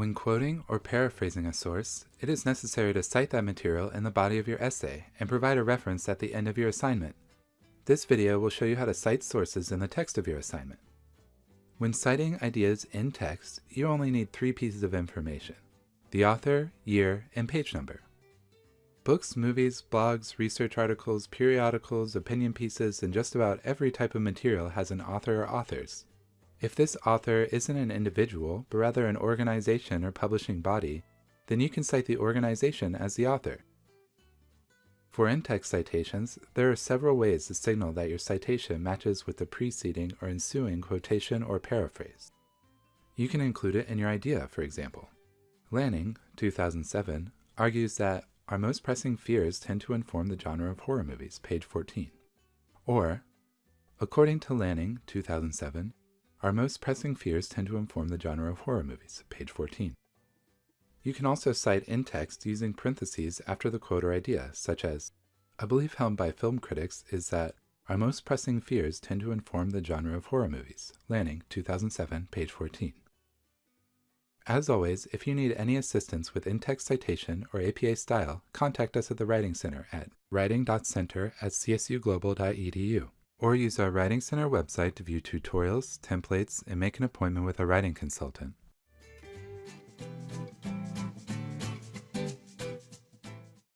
When quoting or paraphrasing a source, it is necessary to cite that material in the body of your essay and provide a reference at the end of your assignment. This video will show you how to cite sources in the text of your assignment. When citing ideas in text, you only need three pieces of information. The author, year, and page number. Books, movies, blogs, research articles, periodicals, opinion pieces, and just about every type of material has an author or authors. If this author isn't an individual, but rather an organization or publishing body, then you can cite the organization as the author. For in-text citations, there are several ways to signal that your citation matches with the preceding or ensuing quotation or paraphrase. You can include it in your idea, for example. Lanning, 2007, argues that our most pressing fears tend to inform the genre of horror movies, page 14. Or, according to Lanning, 2007, our most pressing fears tend to inform the genre of horror movies, page 14. You can also cite in text using parentheses after the quote or idea, such as, A belief held by film critics is that our most pressing fears tend to inform the genre of horror movies, Lanning, 2007, page 14. As always, if you need any assistance with in-text citation or APA style, contact us at the Writing Center at writing.center at csuglobal.edu or use our Writing Center website to view tutorials, templates, and make an appointment with a writing consultant.